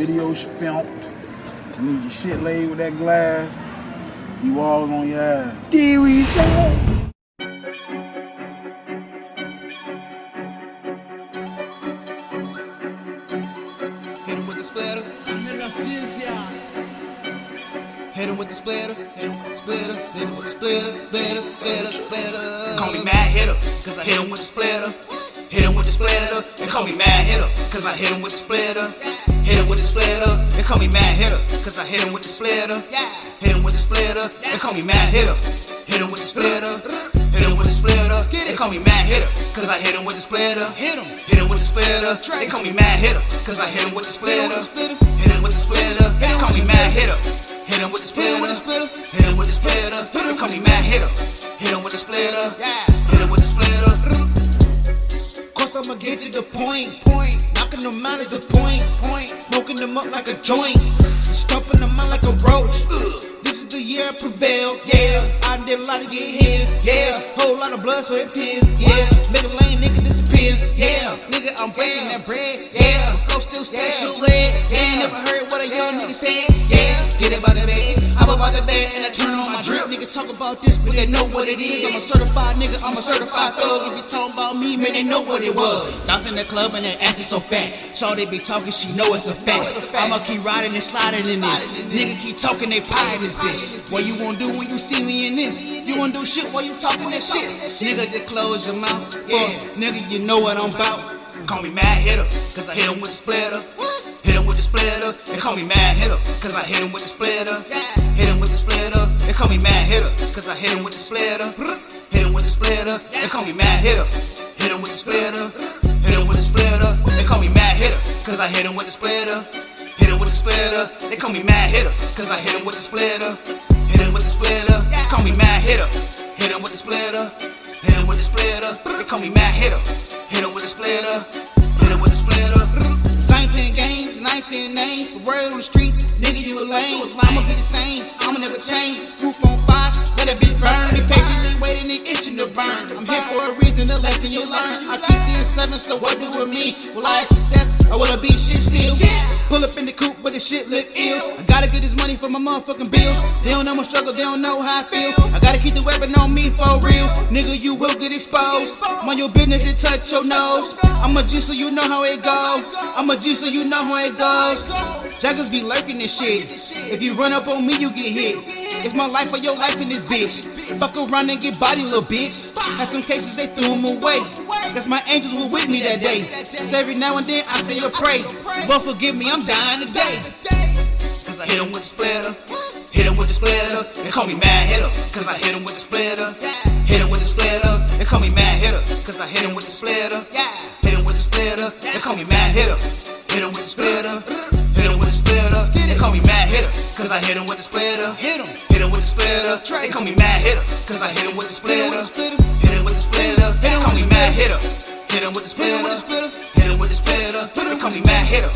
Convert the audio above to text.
videos filmed. You need your shit laid with that glass. You all on your ass. Did we say? Hit him with the splitter. Hit him with the splitter. Hit him with the splitter. Hit him with the splitter. Splitter, splitter, splitter. Call me mad hitter, cause I hit him with the splitter. Hit him with the splitter. They call me mad hitter, cause I hit him with the splitter. Hit him with the splitter. They call me mad hitter, cause I hit him with the splitter. Yeah. Hit him with the splitter. They call me mad hitter. Hit him with the splitter. Hit him with the splitter. They call me mad hitter, cause I hit him with the splitter. Hit him. Hit him with the splitter. They call me mad hitter, cause I hit him with the splitter. Hit him with the splitter. They call me mad hitter. I'ma get to the point. Point. Knocking them out is the point. Point. Smoking them up like a joint. Stumping them out like a roach. This is the year I prevail. Yeah. I did a lot to get here. Yeah. Whole lot of blood, sweat, tears. Yeah. Make a lane, nigga disappear. Yeah. Nigga, I'm breaking that bread. Yeah. Flow still special ed. Yeah. Never heard what a young nigga said. Yeah. Get it by the bed. I'm about the bed and I turn on my drip. Niggas talk about this, but they know what it is. I'm a certified nigga, I'm a certified thug. If you talking about me, man, they know what it was. Bounce in the club and their ass is so fat. Shaw they be talking, she know it's a fact. I'ma keep riding and sliding in this. Nigga keep talking, they pie in this bitch. What you gonna do when you see me in this? You wanna do shit while you talking that shit? Nigga, just close your mouth. Yeah, nigga, you know what I'm about. Call me mad hitter, cause I hit him with the splitter. Hit him with the splitter. They call me mad hitter, cause I hit him with the splitter. Hit him with the splitter. They call me mad hitter, cause I hit him with the splitter. Hit him with the splitter. They call me mad hitter. Hit him with the splitter. Hit him with the splitter. They call me mad hitter, cause I hit him with the splitter. Hit him with the splitter. They call me mad hitter, cause I hit him with the splitter. Hit him with the splitter. Call me mad hitter. Hit him with the splitter. Hit him with the splitter. They call me mad hitter. Hit him with the splitter. Hit him with the splitter. Same thing games, nice and name. Word on the streets, nigga, you a lame. I'ma be the same, I'ma never change. Roof on fire, let a bitch burn. Be patiently waiting and itching to burn. I'm here for a reason, the lesson you learn. I keep seeing seven, so what do with me? Will I have success or will I be shit still? Pull up in the coupe, but the shit look ill. I gotta get this for my motherfucking bills. They don't know my struggle, they don't know how I feel. I gotta keep the weapon on me for real. Nigga, you will get exposed. Mind your business and touch your nose. I'm a G so you know how it goes. I'm a G so you know how it goes. Jackers be lurking this shit. If you run up on me, you get hit. It's my life or your life in this bitch. Fuck around and get body, little bitch. Had some cases they threw him away. Guess my angels were with me that day. So every now and then I say a pray. But forgive me, I'm dying today. Cause I hit him with the splitter. Hit him with the splitter. They call me mad hitter. Cause I hit him with the splitter. Hit him with the splitter. They call me mad hitter. Cause I hit him with the splitter. Hit him with the splitter. They call me mad hitter. Hit him with the splitter. Hit with the splitter. They call me mad hitter. Cause I hit him with the splitter. Hit him. Hit him with the splitter. They call me mad hitter. Cause I hit him with the splitter. Hit him with the splitter. They call me mad hitter. Hit him with the splitter. Hit him with the splitter. They call me mad hitter.